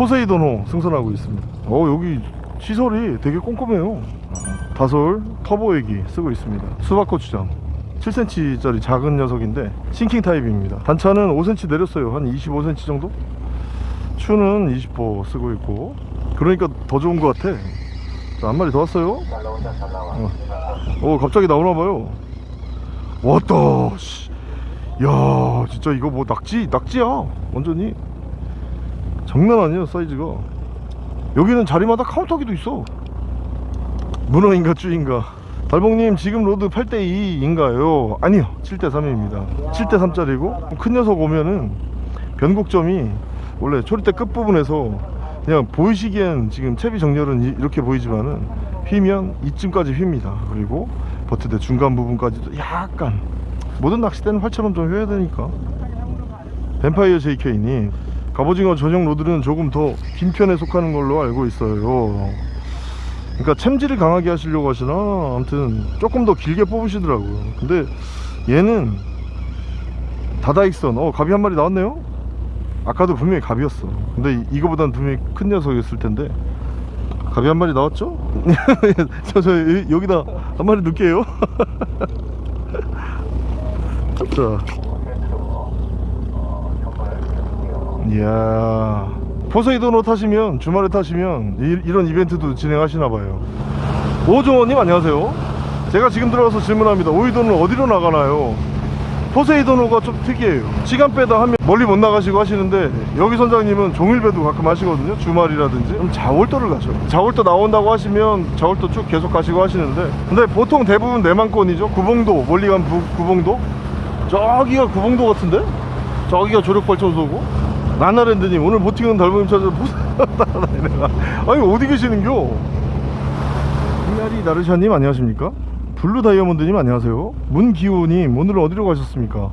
포세이돈호 승선하고 있습니다. 어 여기 시설이 되게 꼼꼼해요. 다솔 터보 에기 쓰고 있습니다. 수박고추장. 7cm짜리 작은 녀석인데 sinking 타입입니다. 단차는 5cm 내렸어요. 한 25cm 정도? 추는 20호 쓰고 있고. 그러니까 더 좋은 것 같아. 자, 한 마리 더 왔어요. 어, 어 갑자기 나오나봐요. 왔다 씨. 야 진짜 이거 뭐 낙지 낙지야? 완전히 장난 아니야 사이즈가. 여기는 자리마다 카운터기도 있어. 문어인가 쭈인가. 달봉님 지금 rod 8대2인가요? 아니요 7대3입니다. 7대3짜리고 큰 녀석 오면은 변곡점이 원래 초리대 끝부분에서 그냥 보이시기엔 지금 채비 정렬은 이- 이렇게 보이지만은 휘면 이쯤까지 휩니다. 그리고 butt대 중간 부분까지도 약간 모든 낚싯대는 활처럼 좀 휘어야 되니까. 뱀파이어 JK님 갑오징어 전용 rod는 조금 더 긴 편에 속하는 걸로 알고 있어요. 그러니까 챔질을 강하게 하시려고 하시나? 아무튼 조금 더 길게 뽑으시더라고요. 근데 얘는 다다익선. 어 갑이 한 마리 나왔네요? 아까도 분명히 갑이었어. 근데 이- 이거보단 분명히 큰 녀석이었을 텐데. 갑이 한 마리 나왔죠? 저, 저 여- 여기다 한 마리 넣을게요. 자 이야. 포세이돈으로 타시면 주말에 타시면 이, 런 이벤트도 진행하시나봐요. 오종원님 안녕하세요. 제가 지금 들어가서 질문합니다. 오이돈은 어디로 나가나요? 포세이돈호가 좀 특이해요. 시간 빼다 하면 멀리 못 나가시고 하시는데 여기 선장님은 종일배도 가끔 하시거든요. 주말이라든지. 그럼 자월도를 가죠. 자월도 나온다고 하시면 자월도 쭉 계속 가시고 하시는데. 근데 보통 대부분 내만권이죠. 구봉도 멀리 간 부, 구봉도? 저기가 구봉도 같은데? 저기가 조력발전소고 나나랜드님 오늘 boating은 달보님 찾아서 포세이돈 아니 어디 계시는겨 이나리 나르샤님 안녕하십니까? 블루 다이아몬드님 안녕하세요. 문기호님 오늘은 어디로 가셨습니까?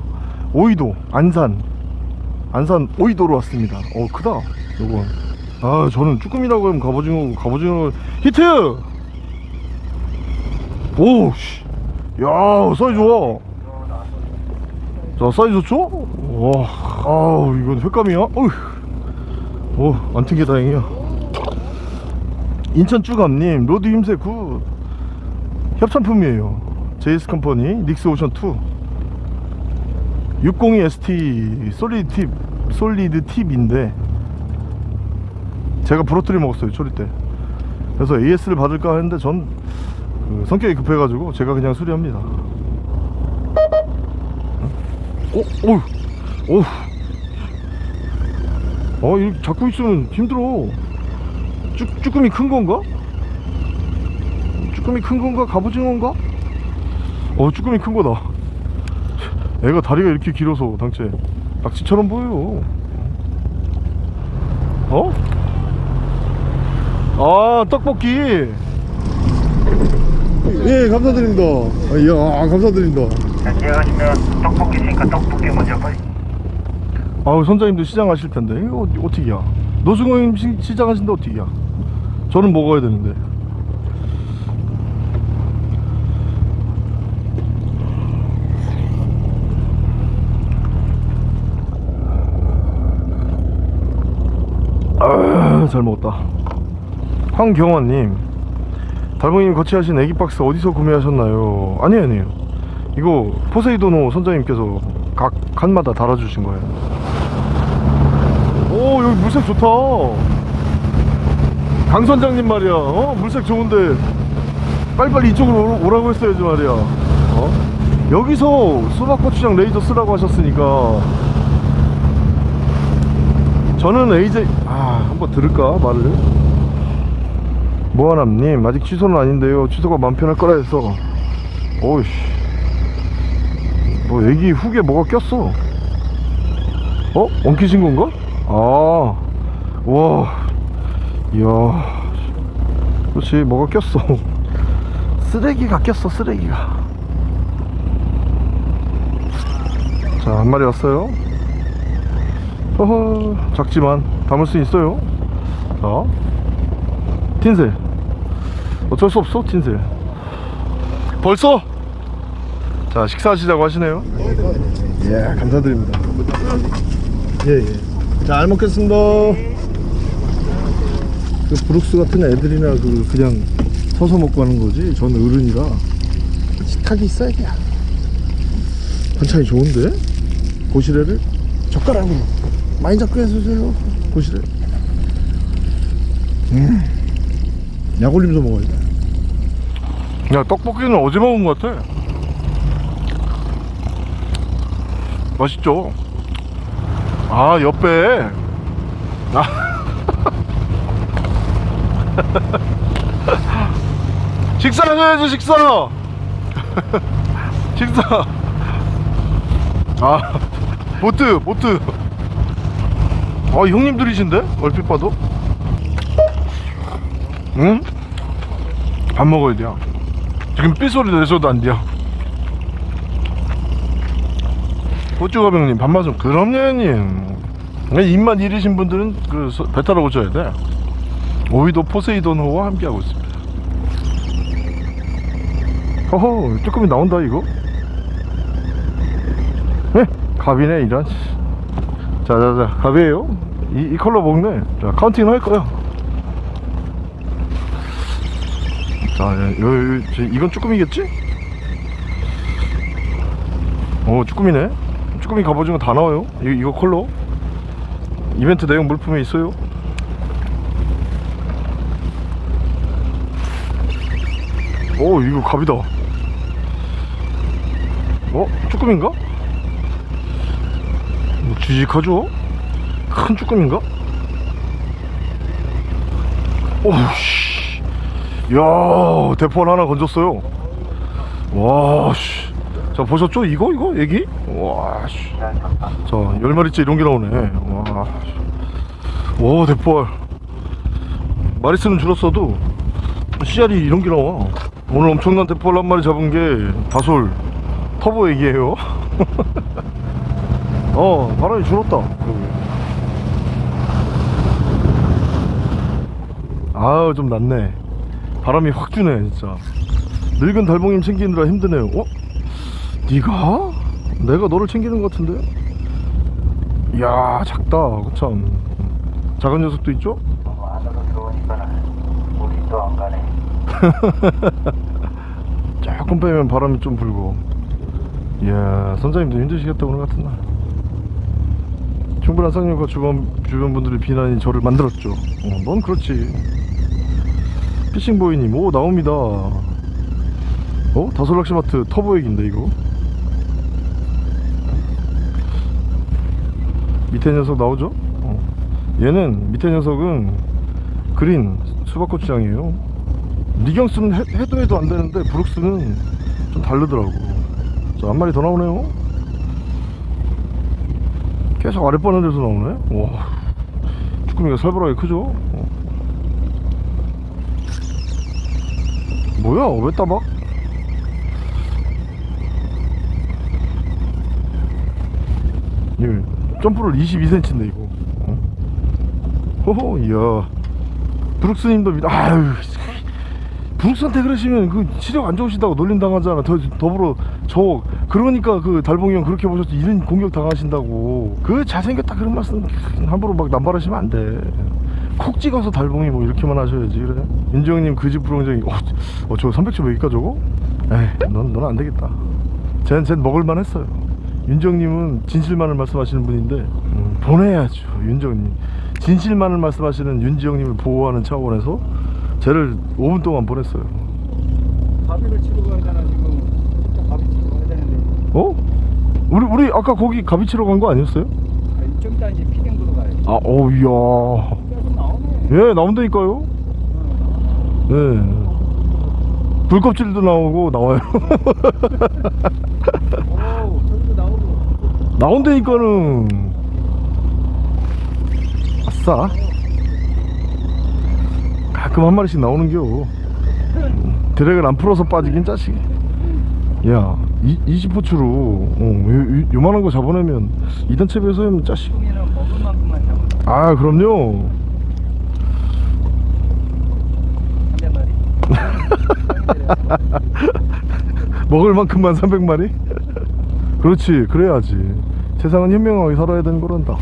오이도 안산 안산 오이도로 왔습니다. 어 크다 요건. 아 저는 쭈꾸미라고 하면 갑오징어 갑오징어 히트. 오씨 야 사이즈 좋아. 자 사이즈 좋죠? 와 아우 이건 횟감이야. 오안 튕겨 다행이야. 인천 쭈감님 rod 휨새 good 협찬품이에요 제이스 컴퍼니 닉스 오션 2 602 ST solid tip solid tip인데 제가 부러트려 먹었어요 초릿대 그래서 AS를 받을까 했는데 전그 성격이 급해가지고 제가 그냥 수리합니다 어? 어휴 어휴 어 이거 잡고 있으면 힘들어 쭈, 쭈꾸미 큰 건가? 쭈꾸미 큰 건가? 갑오징어인가? 어 쭈꾸미 큰 거다 애가 다리가 이렇게 길어서 당체 낙지처럼 보여요 어? 아 떡볶이 예 감사드립니다 아, 이야 감사드립니다 자, 제가시면 떡볶이 있으니까 떡볶이 먼저 빨리. 아우 선장님도 시장 하실 텐데. 이거 어떻게야? 노승호님 시- 시장 하신데 어떻게야? 저는 먹어야 되는데. 아, 잘 먹었다. 황경원님 달봉님 거치하신 애기박스 어디서 구매하셨나요? 아니에요 아니에요 이거 포세이도노 선장님께서 각 칸마다 달아주신 거예요. 오 여기 물색 좋다. 강 선장님 말이야. 어? 물색 좋은데 빨리빨리 이쪽으로 오라- 오라고 했어야지 말이야. 어? 여기서 수박고추장 레이저 쓰라고 하셨으니까 저는 AJ 아 한번 들을까 말을? 모아남님 아직 취소는 아닌데요. 취소가 마음 편할 거라 해서. 오이씨 뭐 애기 훅에 뭐가 꼈어 어? 엉키신 건가? 아, 와, 이야, 그렇지, 뭐가 꼈어. 쓰레기가 꼈어, 쓰레기가. 자, 한 마리 왔어요. 허허, 작지만 담을 수 있어요. 자, 틴셀. 어쩔 수 없어, 틴셀. 벌써? 자, 식사하시자고 하시네요. 예, 감사드립니다. 예, 예. 잘 먹겠습니다. 그 브룩스 같은 애들이나 그 그냥 서서 먹고 하는 거지? 전 어른이라. 식탁이 있어야 돼. 반찬이 좋은데? 고시래를? 젓가락으로. 많이 잡고 해주세요 고시래. 음 약올림서 먹어야 돼 야 떡볶이는 어제 먹은 것 같아 맛있죠? 아 옆에. 아. 식사하셔야지 식사. 식사. 아 보트 보트. 아 형님들이신데? 얼핏 봐도? 응? 밥 먹어야 돼요. 지금 삐소리 내서도 안 돼요 밥맛 좀 그럼요 형님. 입맛 이르신 분들은 그 서- 배 타러 오셔야 돼. 오이도 포세이돈호와 함께하고 있습니다. 허허 조금이 나온다 이거? 네 갑이네 이런. 자자자 갑이에요. 이, 이 컬러 먹네. 자 counting 할 거야 자 여, 여, 여, 저, 이건 쭈꾸미겠지? 어 쭈꾸미네 쭈꾸미 갑오징어 다 나와요 이, 이거 컬러 이벤트 내용 물품에 있어요 오 이거 갑이다 어? 쭈꾸미인가? 뭐 쥐직하죠? 큰 쭈꾸미인가? 오우씨 야 대포 하나 건졌어요 와씨 자 보셨죠? 이거 이거? 애기? 와씨. 자 10마리째 이런 게 나오네. 와, 와 대포알. 마리스는 줄었어도 씨알이 이런 게 나와. 오늘 엄청난 대포알 한 마리 잡은 게 다솔. 터보 애기예요. 어 바람이 줄었다. 아우 좀 낫네. 바람이 확 주네 진짜. 늙은 달봉님 챙기느라 힘드네요. 어? 네가? 내가 너를 챙기는 것 같은데? 이야 작다 참 작은 녀석도 있죠? 조금 빼면 바람이 좀 불고 이야 선장님도 힘드시겠다 오늘 같은 날 충분한 쌍욕과 주변, 주변 분들의 비난이 저를 만들었죠 어, 넌 그렇지 피싱보이님 오 나옵니다 어? 다솔락시마트 터보액인데 이거 밑에 녀석 나오죠? 어. 얘는 밑에 녀석은 그린 수박고추장이에요. 리경스는 해, 해도 해도 안 되는데 브룩스는 좀 다르더라고. 자 한 마리 더 나오네요. 계속 아랫바는 데서 나오네? 와 쭈꾸미가 살벌하게 크죠? 어. 뭐야 왜 따박? 예, 점프를 22cm인데 이거. 어? 호호 이야. 브룩스님도 믿 아유 브룩스한테 그러시면 그 시력 안 좋으시다고 놀림 당하잖아. 더, 더불어 저 그러니까 그 달봉이 형 그렇게 보셨지 이런 공격 당하신다고. 그 잘생겼다 그런 말씀 함부로 막 남발하시면 안돼 콕 찍어서 달봉이 뭐 이렇게만 하셔야지 그래? 윤지 형님 그 집 부렁쟁이 어, 어 저거 300초 몇일까 저거? 에이 넌, 넌 안되겠다. 쟨, 쟨 먹을만 했어요 윤정님은 진실만을 말씀하시는 분인데 음, 보내야죠 윤정님. 진실만을 말씀하시는 윤지영님을 보호하는 차원에서 쟤를 5분 동안 보냈어요. 가비를 치러 가잖아 지금 진짜 가비 치러 가야 되는데. 어? 우리 우리 아까 거기 가비 치러 간 거 아니었어요? 아, 좀 이따 이제 보러 가야지 아 어우야. 예 나온다니까요. 네. 불껍질도 나오고 나와요 나온다니까는 아싸. 가끔 한 마리씩 나오는겨. 드랙을 안 풀어서 빠지긴 짜식이 야 이, 20포츠로 어, 요, 요, 요만한 거 잡아내면 2단 채비에서 하면 짜식. 아 그럼요. 먹을 만큼만 300마리? 그렇지 그래야지. 세상은 현명하게 살아야 되는 거란다.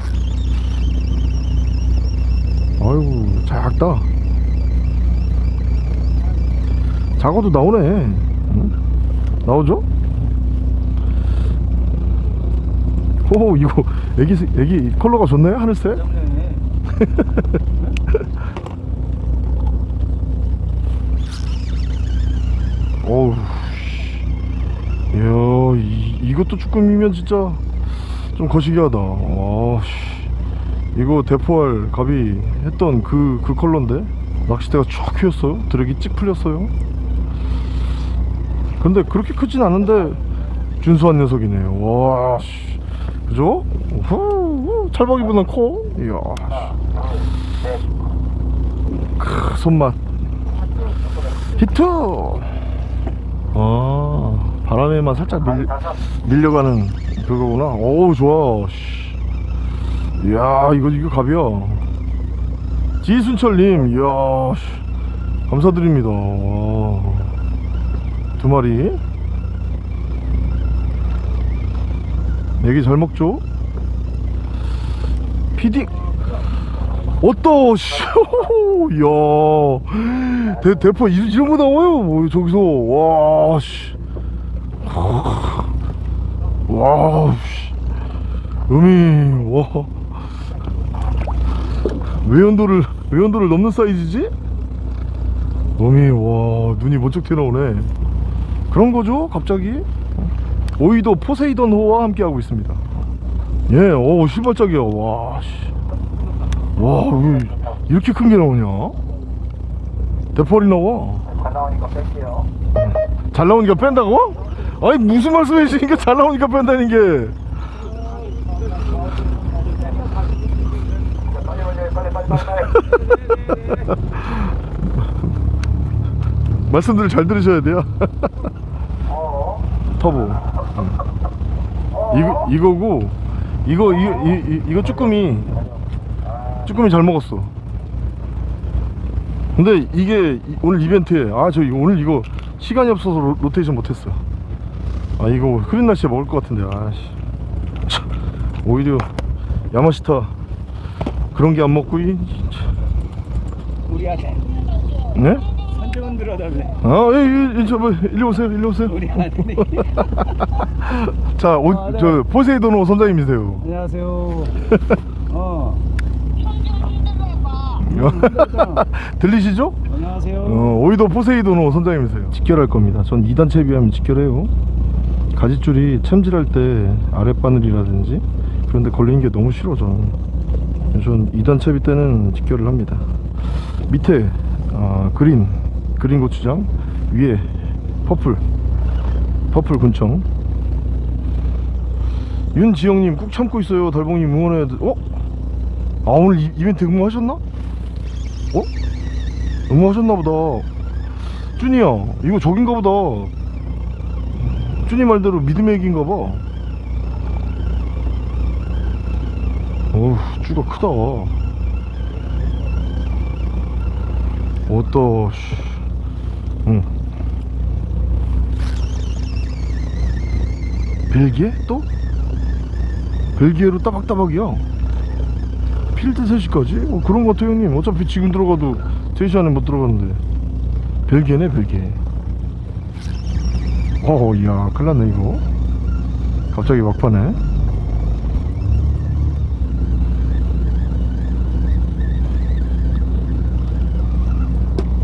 작다. 작아도 나오네. 응? 나오죠? 오 이거 애기 색- 애기 컬러가 좋네 하늘색? 어우 이, 이것도 쭈꾸미면 진짜 좀 거시기하다. 와 씨. 이거 대포알 갑이 했던 그, 그 컬러인데? 낚싯대가 쫙 휘었어요? 드랙이 찍 풀렸어요? 근데 그렇게 크진 않은데 준수한 녀석이네요. 와 씨. 그죠? 후, 후, 찰박이보다 커? 이야 씨. 크, 손맛. 히트! 아 바람에만 살짝 밀, 밀려가는 그거구나. 어우 좋아. 씨. 이야 이거 이거 갑이야. 지순철님 이야 씨. 감사드립니다. 와. 두 마리. 에기 잘 먹죠? feeding 어떠 씨. 이야. 대, 대포 이- 이런 거 나와요 뭐 저기서. 와씨 와우 씨. 음이 와. 외연도를 외연도를 넘는 사이즈지? 음이 와 눈이 번쩍 튀어나오네. 그런 거죠 갑자기? 오이도 포세이돈 호와 함께 하고 있습니다. 예오 실발짝이야 와씨. 와왜 이렇게 큰 게 나오냐? 대포알이 나와. 다 나오니까 뺄게요. 잘 나오니까 뺀다고? 아니 무슨 말씀이시니까 잘 나오니까 뺀다는 게. 말씀들을 잘 들으셔야 돼요. 어 터보. 이거, 이거고 이거 이, 이, 이, 이거 쭈꾸미 쭈꾸미 잘 먹었어. 근데 이게 이- 오늘 이벤트에 아 저 오늘 이거 시간이 없어서 로, 로테이션 못했어 아 이거 흐린 날씨에 먹을 것 같은데 아씨 참, 오히려 야마시타 그런 게 안 먹고 이 우리 아들 네? 선정은 들어달래 아, 예, 예, 저, 뭐, 일리 오세요, 일리 오세요. 우리 아들이 자, 오, 아, 네. 저, 포세이도노 선장님이세요. 안녕하세요 어 들리시죠? 안녕하세요 어, 오이도 포세이도노 선장님이세요. 직결할 겁니다. 전 2단 채비하면 직결해요. 가지줄이 챔질할 때 아랫바늘이라든지 그런데 걸리는 게 너무 싫어, 저는. 전 2단 채비 때는 직결을 합니다. 밑에, 아, green, green 고추장, 위에 purple, purple 군청. 윤지영님 꾹 참고 있어요. 달봉님 응원해야 돼. 어? 아, 오늘 이, 이벤트 응모하셨나? 어? 응모하셨나 보다 쭈니야 이거 저긴가 보다 쭈니 말대로 믿음의 에기인가 봐. 어우 쭈가 크다. 어떠 씨. 응. 벨기에 또? 벨기에로 따박따박이야. 필드 3시까지? 어, 그런 것 같아요 형님. 어차피 지금 들어가도 3시 안에 못 들어가는데. 벨기에네 벨기에 어우 이야 큰일났네 이거. 갑자기 막판에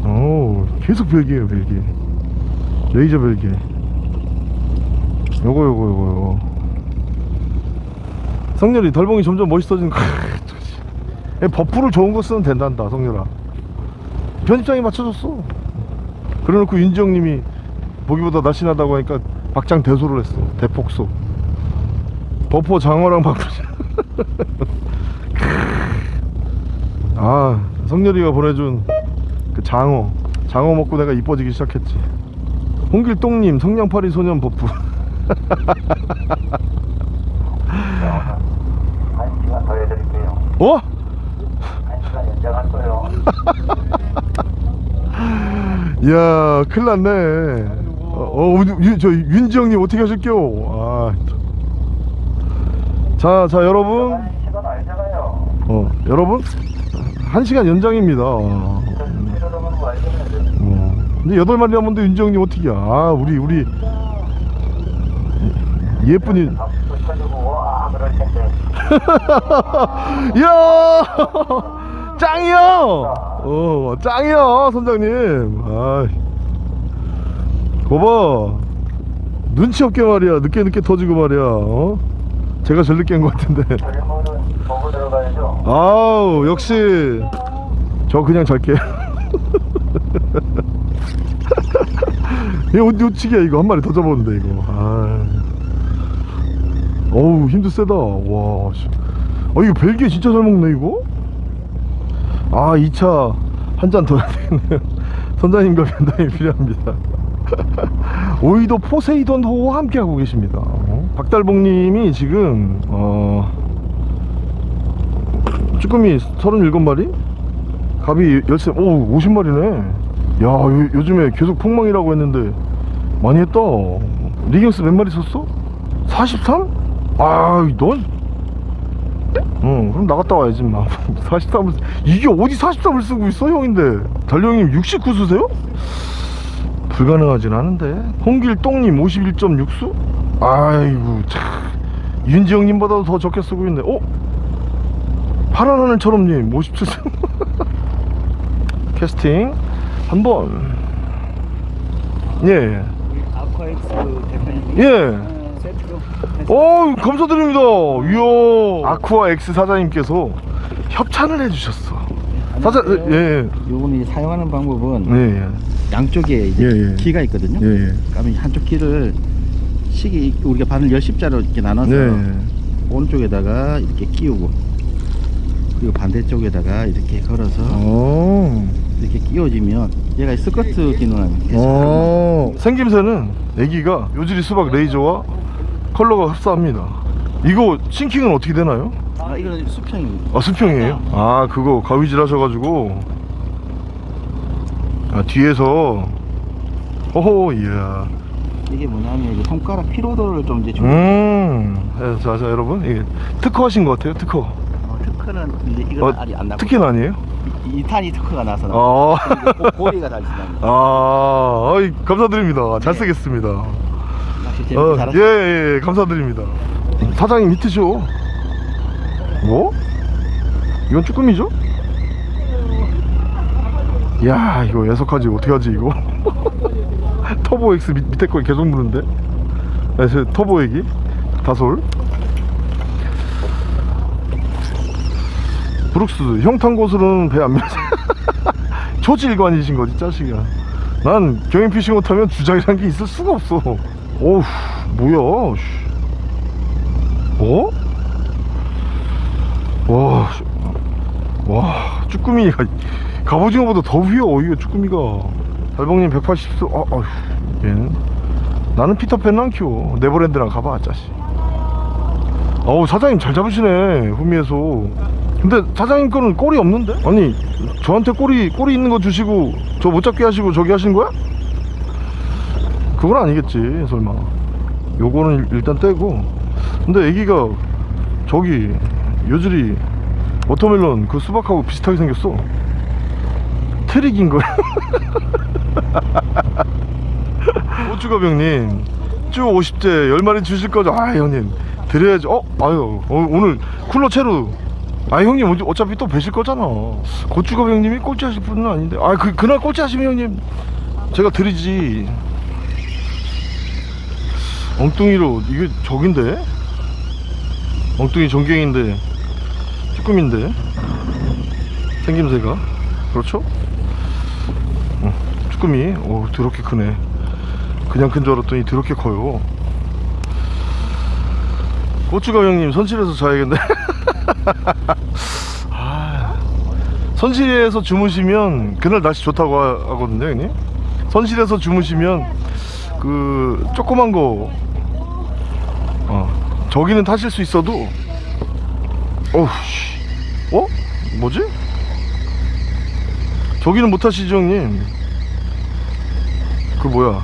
오 계속 벨기에요 벨기에 레이저 벨기에 요거 요거 요거 요거. 성렬이 덜봉이 점점 멋있어지는 거. 예, 버프를 좋은 거 쓰면 된단다 성렬아. 편집장이 맞춰줬어. 그래놓고 윤지영님이 보기보다 날씬하다고 하니까 박장 대소를 했어. 대폭소. 버프 장어랑 바꾸자 아 성렬이가 보내준 그 장어. 장어 먹고 내가 이뻐지기 시작했지. 홍길동님 성냥팔이 소년 버프. 한 시간 더 해드릴게요 어? 한 시간 연장할 거예요 이야 큰일 났네 어, 어 윤- 저 윤지영님 어떻게 하실게요 아. 자, 자 여러분 어 여러분 한 시간 연장입니다. 어. 어. 근데 여덟 마리 하면도 윤지 형님 어떻게? 아 우리 우리 텐데. 이야 짱이야. 어 짱이야 선장님. 아. 거봐. 눈치 없게 말이야. 늦게 늦게 터지고 말이야. 어? 제가 제일 늦게 한 것 같은데. 아우 역시 저 그냥 잘게. 이거 어찌기야. 이거 한 마리 더 잡았는데 이거. 아 어우 힘도 세다. 와 씨. 어 이거 벨기에 진짜 잘 먹네 이거? 아 2차 한 잔 더 해야 되겠네요. 선장님과 면담이 필요합니다 오이도 포세이돈 호와 함께 하고 계십니다 어? 박달봉님이 지금 어 쭈꾸미 37마리? 갑이 13, 오 50마리네 야 요, 요즘에 계속 폭망이라고 했는데 많이 했다 리경스 몇 마리 썼어? 43? 아넌 응 그럼 나갔다 와야지 마 43을 이게 어디 43을 쓰고 있어 형인데 달령님 69 쓰세요? 불가능하진 않은데 홍길똥님 51.6수? 아이고 참 윤지영님보다도 더 적게 쓰고 있네 어? 파란 하늘처럼님 57세 캐스팅 한번 예 우리 아쿠아엑스 대표님. 예. 어 감사드립니다 이야 아쿠아 X 사장님께서 협찬을 해주셨어 사장 예예 요분이 사용하는 방법은 예, 예. 양쪽에 이제 예, 예. 기가 있거든요. 예, 예. 그러면 한쪽 기를 시기 우리가 바늘 열십자로 이렇게 나눠서 네. 오른쪽에다가 이렇게 끼우고 그리고 반대쪽에다가 이렇게 걸어서 어. 이렇게 끼워지면 얘가 스커트 기능을 계속 어. 생김새는 애기가 요지리 수박 레이저와 컬러가 흡사합니다 이거 싱킹은 어떻게 되나요? 아 이거는 수평입니다. 아 수평이에요? 아 그거 가위질 하셔가지고 아 뒤에서 호호 이야 이게 뭐냐면 이제 손가락 피로도를 좀 이제 좀 음 예, 자, 자 여러분 이게 특허하신 것 같아요 특허 어, 특허는 이제 이건 어, 아직 안 나고 특허는 아니에요? 이, 2탄이 특허가 나서 나. 아, 고리가 달린답니다. 아 어이, 감사드립니다 잘 쓰겠습니다 낚시 재밌게 어, 잘하셨어요. 예, 예, 감사드립니다. 사장님 히트쇼. 뭐? 이건 쭈꾸미죠? 야, 이거 애석하지 어떻게 하지 이거? 터보 X 밑, 밑에 거 계속 무는데. 네, 저 터보 애기 다솔. 브룩스 형탄 곳으로는 배 안 밀지. 초질관이신 거지 짜식아. 난 경인 피싱 못하면 주작이란 게 있을 수가 없어. 어우 뭐야? 씨. 어? 와, 씨. 와 쭈꾸미가 갑오징어보다 더 휘어 이거 쭈꾸미가. 달봉님 180도. 아, 아휴, 얘는 나는 피터팬은 안 키워. 네버랜드랑 가봐 짜식. 어우 사장님 잘 잡으시네 후미에서. 근데 사장님 거는 꼬리 없는데? 아니 저한테 꼬리 꼬리 있는 거 주시고 저 못 잡게 하시고 저기 하신 거야? 그건 아니겠지 설마 요거는 일- 일단 떼고 근데 에기가 저기 요즈리 watermelon 그 수박하고 비슷하게 생겼어 트릭인 거야 고추가병님 쭈 50제 10마리 주실 거죠? 아 형님 드려야죠. 어? 아유 어, 오늘 쿨러 채로. 아 형님 어차- 어차피 또 뵈실 거잖아. 고추가병님이 꼴찌 하실 분은 아닌데. 아 그, 그날 꼴찌 하시면 형님 제가 드리지. 엉뚱이로 이게 적인데? 엉뚱이 전갱인데 쭈꾸미인데? 생김새가? 그렇죠? 어, 쭈꾸미 오 더럽게 크네 그냥 큰 줄 알았더니 더럽게 커요 고추가 형님 선실에서 자야겠네 아, 선실에서 주무시면 그날 날씨 좋다고 하- 하거든요 형님 선실에서 주무시면 그 조그만 거 어, 저기는 타실 수 있어도 어우 씨. 어? 뭐지? 저기는 못 타시죠 형님 그 뭐야?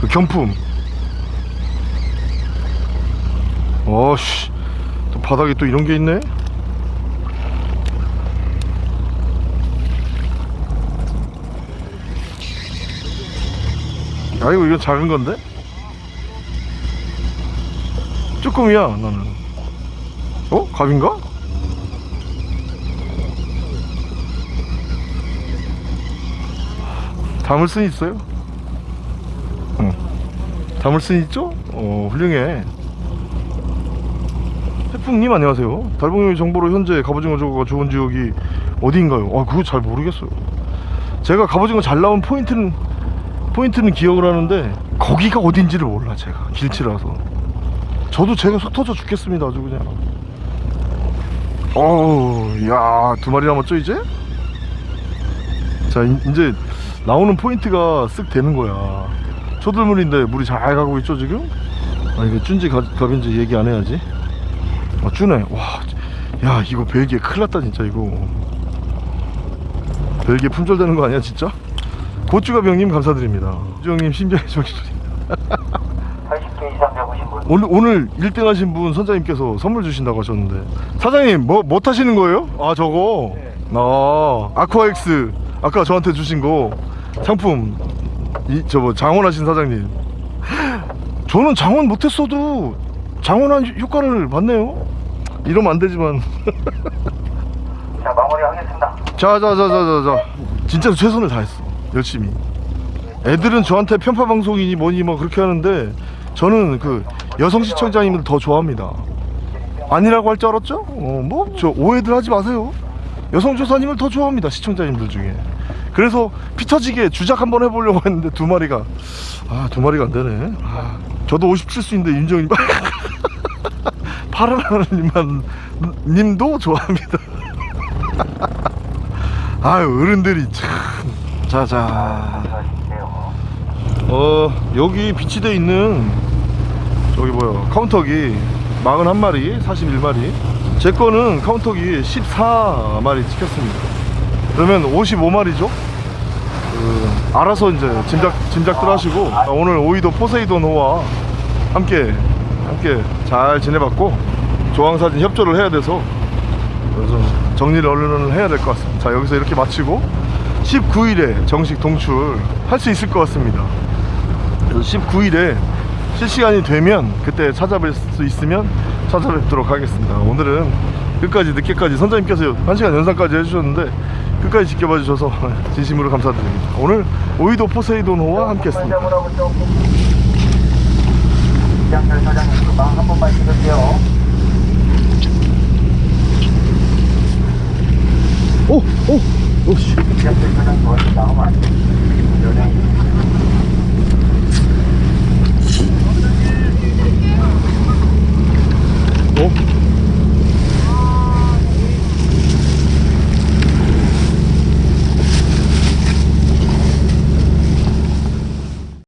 그 경품. 어씨 또 바닥에 또 이런 게 있네? 아이고 이건 작은 건데? 쭈꾸미야 나는. 어? 갑인가? 담을 순 있어요? 응 담을 순 있죠? 어 훌륭해 태풍님 안녕하세요 달봉이 정보로 현재 갑오징어 저거가 좋은 지역이 어디인가요? 아 그거 잘 모르겠어요 제가 갑오징어 잘 나온 포인트는 포인트는 기억을 하는데 거기가 어딘지를 몰라 제가 길치라서 저도 제가 속 터져 죽겠습니다 아주 그냥 어우 야두 마리 남았죠 이제? 자 이- 이제 나오는 포인트가 쓱 되는 거야. 초들물인데 물이 잘 가고 있죠 지금? 아 이게 쭌지 가- 갑인지 얘기 안 해야지. 아 쭈네. 와야 이거 벨기에 큰일 났다 진짜 이거. 벨기에 품절되는 거 아니야 진짜? 고추갑 형님 감사드립니다. 주영님 심장의 정신소리 80개 이상 잡으신 분. 오늘 오늘 1등 하신 분 선장님께서 선물 주신다고 하셨는데. 사장님 뭐 뭐 타시는 거예요? 아 저거? 네. 아 아쿠아엑스. 아까 저한테 주신 거 상품. 이 저뭐 장원하신 사장님. 저는 장원 못했어도 장원한 효과를 봤네요. 이러면 안 되지만. 자 마무리하겠습니다. 자자자자자자. 진짜 최선을 다했어. 열심히. 애들은 저한테 편파 방송이니 뭐니 뭐 그렇게 하는데 저는 그 여성 시청자님들 더 좋아합니다. 아니라고 할 줄 알았죠? 어 뭐 저 오해들 하지 마세요. 여성 조사님을 더 좋아합니다 시청자님들 중에 그래서 피 터지게 주작 한번 해보려고 했는데 두 마리가 아 두 마리가 안 되네. 아, 저도 57수인데 윤정님. 파란 하나님만 님도 좋아합니다. 아유 어른들이 참. 자자. 어 여기 비치돼 있는 저기 뭐야 카운터기 41마리 41마리. 제 거는 카운터기 14마리 찍혔습니다. 그러면 55마리죠 그, 알아서 이제 짐작 짐작들 하시고 아, 오늘 오이도 포세이돈 호와 함께 함께 잘 지내봤고 조항사진 협조를 해야 돼서 그래서 정리를 얼른 해야 될 것 같습니다. 자 여기서 이렇게 마치고 19일에 정식 동출 할 수 있을 것 같습니다. 그래서 19일에 실시간이 되면 그때 찾아뵐 수 있으면 찾아뵙도록 하겠습니다. 오늘은 끝까지 늦게까지 선장님께서 1시간 연상까지 해주셨는데 끝까지 지켜봐 주셔서 진심으로 감사드립니다 오늘 오이도 포세이돈호와 함께 했습니다 오! 오! 오씨 어?